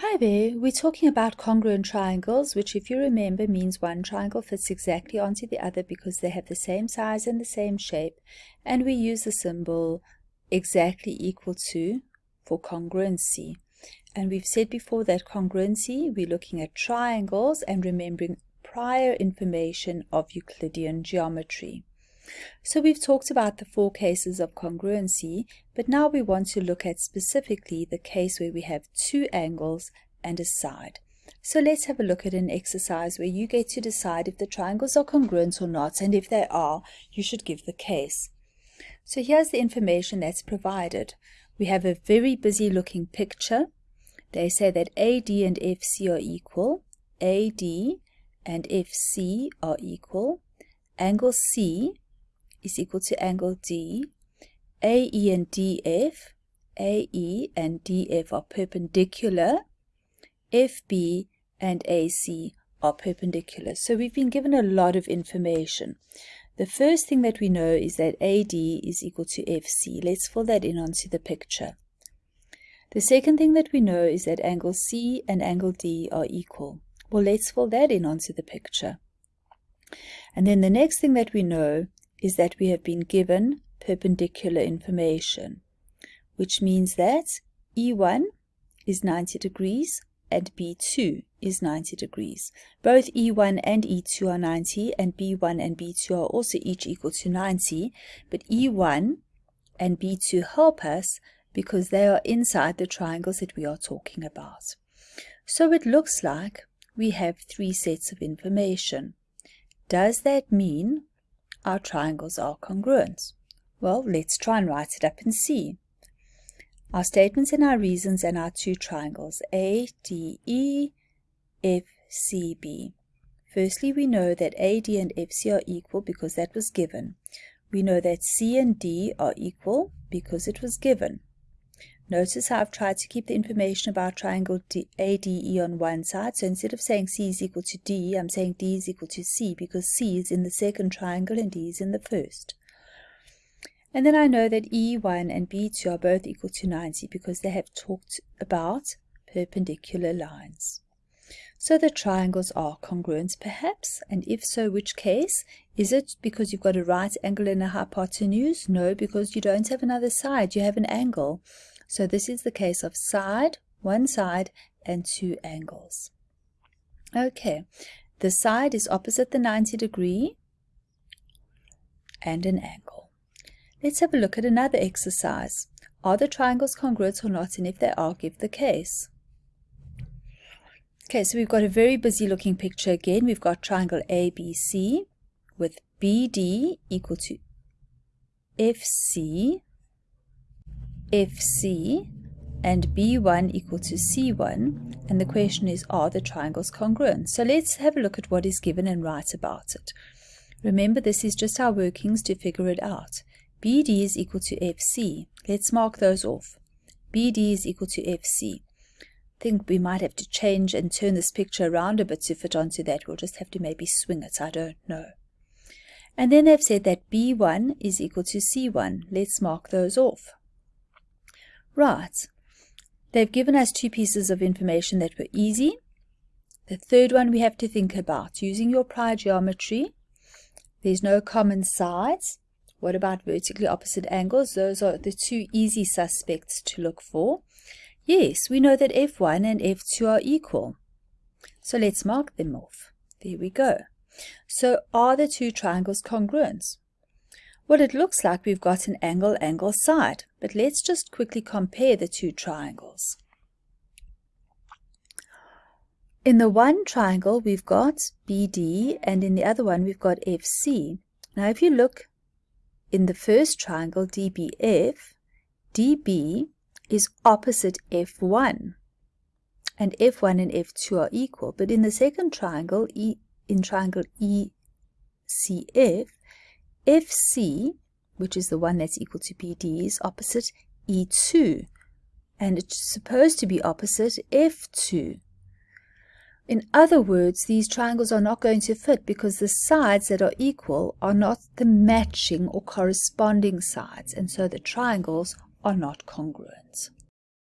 Hi there, we're talking about congruent triangles, which if you remember means one triangle fits exactly onto the other because they have the same size and the same shape, and we use the symbol exactly equal to for congruency. And we've said before that congruency, we're looking at triangles and remembering prior information of Euclidean geometry. So we've talked about the four cases of congruency, but now we want to look at specifically the case where we have two angles and a side. So let's have a look at an exercise where you get to decide if the triangles are congruent or not, and if they are, you should give the case. So here's the information that's provided. We have a very busy looking picture. They say that AD and FC are equal, AD and FC are equal, angle C is equal to angle D. AE and DF, AE and DF are perpendicular. FB and AC are perpendicular. So we've been given a lot of information. The first thing that we know is that AD is equal to FC. Let's fill that in onto the picture. The second thing that we know is that angle C and angle D are equal. Well, let's fill that in onto the picture. And then the next thing that we know is that we have been given perpendicular information, which means that E1 is 90 degrees and B2 is 90 degrees. Both E1 and E2 are 90 and B1 and B2 are also each equal to 90, but E1 and B2 help us because they are inside the triangles that we are talking about. So it looks like we have three sets of information. Does that mean our triangles are congruent? Well, let's try and write it up and see. Our statements and our reasons and our two triangles, A, D, E, F, C, B. Firstly, we know that AD and FC are equal because that was given. We know that C and D are equal because it was given. Notice how I've tried to keep the information about triangle ADE on one side. So instead of saying C is equal to D, I'm saying D is equal to C because C is in the second triangle and D is in the first. And then I know that E1 and B2 are both equal to 90 because they have talked about perpendicular lines. So the triangles are congruent perhaps, and if so, which case? Is it because you've got a right angle and a hypotenuse? No, because you don't have another side, you have an angle. So this is the case of side, one side, and two angles. Okay, the side is opposite the 90 degree and an angle. Let's have a look at another exercise. Are the triangles congruent or not, and if they are, give the case. Okay, so we've got a very busy looking picture again. We've got triangle ABC with BD equal to FC FC and B1 equal to C1 and the question is are the triangles congruent? So let's have a look at what is given and write about it. Remember this is just our workings to figure it out. BD is equal to FC. Let's mark those off. BD is equal to FC. Think we might have to change and turn this picture around a bit to fit onto that. We'll just have to maybe swing it. I don't know. And then they've said that B1 is equal to C1. Let's mark those off. Right. They've given us two pieces of information that were easy. The third one we have to think about. Using your prior geometry, there's no common sides. What about vertically opposite angles? Those are the two easy suspects to look for. Yes, we know that F1 and F2 are equal. So let's mark them off. There we go. So are the two triangles congruent? Well, it looks like we've got an angle-angle side, but let's just quickly compare the two triangles. In the one triangle, we've got BD, and in the other one, we've got FC. Now, if you look in the first triangle, DBF, DB is opposite F1, and F1 and F2 are equal. But in the second triangle, e, in triangle ECF, FC, which is the one that's equal to BD, is opposite E2, and it's supposed to be opposite F2. In other words, these triangles are not going to fit because the sides that are equal are not the matching or corresponding sides, and so the triangles are not congruent.